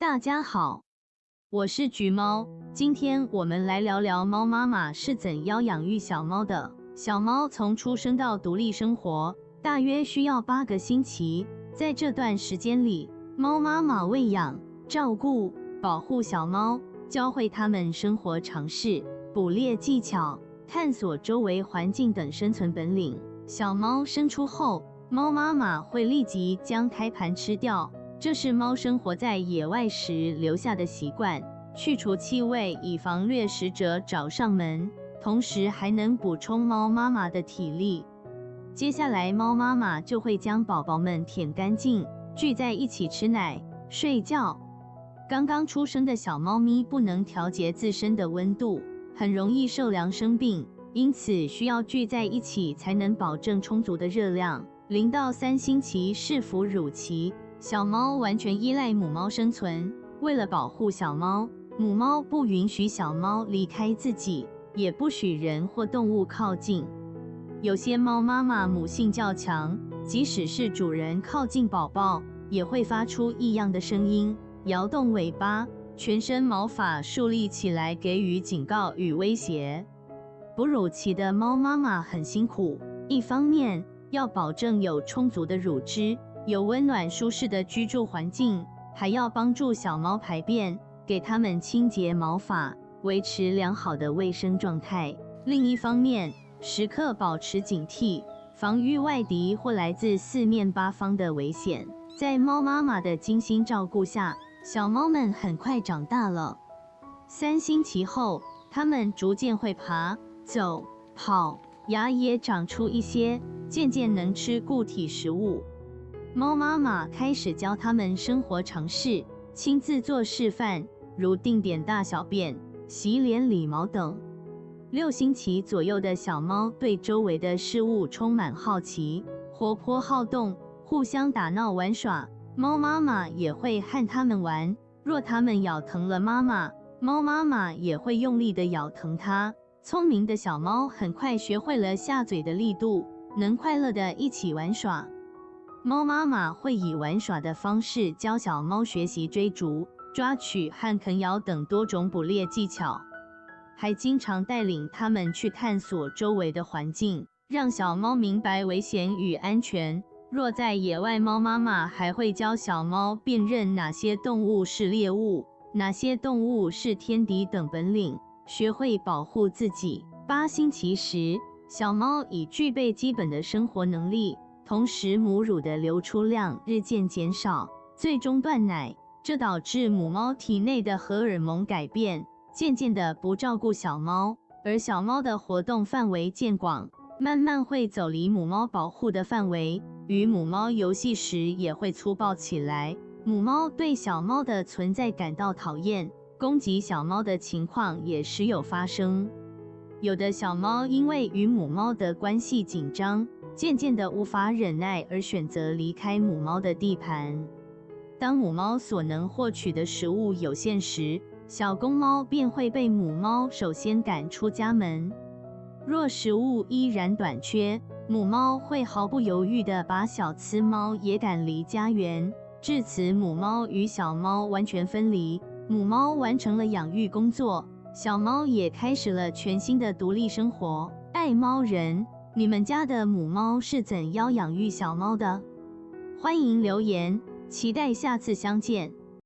大家好，我是橘猫，今天我们来聊聊猫妈妈是怎样养育小猫的。小猫从出生到独立生活，大约需要八个星期。在这段时间里，猫妈妈喂养、照顾、保护小猫，教会它们生活常识、捕猎技巧、探索周围环境等生存本领。小猫生出后，猫妈妈会立即将胎盘吃掉，这是猫生活在野外时留下的习惯，去除气味，以防掠食者找上门，同时还能补充猫妈妈的体力。接下来，猫妈妈就会将宝宝们舔干净，聚在一起吃奶、睡觉。刚刚出生的小猫咪不能调节自身的温度，很容易受凉生病。因此，需要聚在一起才能保证充足的热量。零到三星期是哺乳期，小猫完全依赖母猫生存。为了保护小猫，母猫不允许小猫离开自己，也不许人或动物靠近。有些猫妈妈母性较强，即使是主人靠近宝宝，也会发出异样的声音，摇动尾巴，全身毛发竖立起来，给予警告与威胁。哺乳期的猫妈妈很辛苦，一方面要保证有充足的乳汁，有温暖舒适的居住环境，还要帮助小猫排便，给它们清洁毛发，维持良好的卫生状态。另一方面，时刻保持警惕，防御外敌或来自四面八方的危险。在猫妈妈的精心照顾下，小猫们很快长大了。三星期后，它们逐渐会爬。走、跑，牙也长出一些，渐渐能吃固体食物。猫妈妈开始教它们生活常识，亲自做示范，如定点大小便、洗脸、理毛等。六星期左右的小猫对周围的事物充满好奇，活泼好动，互相打闹玩耍。猫妈妈也会和它们玩。若它们咬疼了妈妈，猫妈妈也会用力的咬疼它。聪明的小猫很快学会了下嘴的力度，能快乐的一起玩耍。猫妈妈会以玩耍的方式教小猫学习追逐、抓取和啃咬等多种捕猎技巧，还经常带领它们去探索周围的环境，让小猫明白危险与安全。若在野外，猫妈妈还会教小猫辨认哪些动物是猎物，哪些动物是天敌等本领。学会保护自己。八星期时，小猫已具备基本的生活能力，同时母乳的流出量日渐减少，最终断奶。这导致母猫体内的荷尔蒙改变，渐渐的不照顾小猫，而小猫的活动范围渐广，慢慢会走离母猫保护的范围，与母猫游戏时也会粗暴起来。母猫对小猫的存在感到讨厌。攻击小猫的情况也时有发生，有的小猫因为与母猫的关系紧张，渐渐的无法忍耐而选择离开母猫的地盘。当母猫所能获取的食物有限时，小公猫便会被母猫首先赶出家门。若食物依然短缺，母猫会毫不犹豫地把小雌猫也赶离家园，至此母猫与小猫完全分离。母猫完成了养育工作，小猫也开始了全新的独立生活。爱猫人，你们家的母猫是怎样养育小猫的？欢迎留言，期待下次相见。